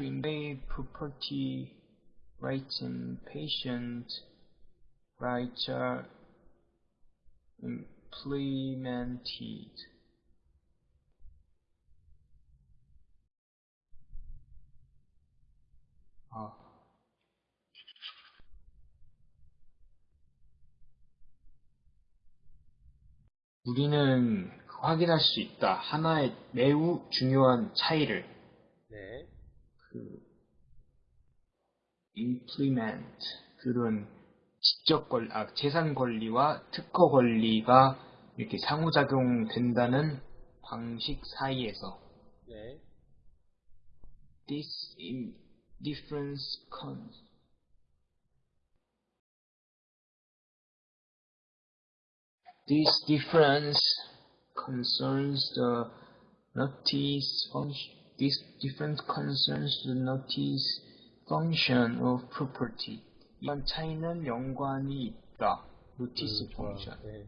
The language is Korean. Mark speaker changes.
Speaker 1: to invade property rights and patient rights are implemented. 아. 우리는 확인할 수 있다. 하나의 매우 중요한 차이를
Speaker 2: 네.
Speaker 1: 그 implement 그런 지적 권, 아, 재산 권리와 특허 권리가 이렇게 상호작용 된다는 방식 사이에서
Speaker 2: 네.
Speaker 1: this in difference con this difference concerns the notice function this difference concerns the notice function of property 이런 차이는 연관이 있다. notice
Speaker 2: 음, 좋아.
Speaker 1: function
Speaker 2: 네.